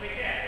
we get.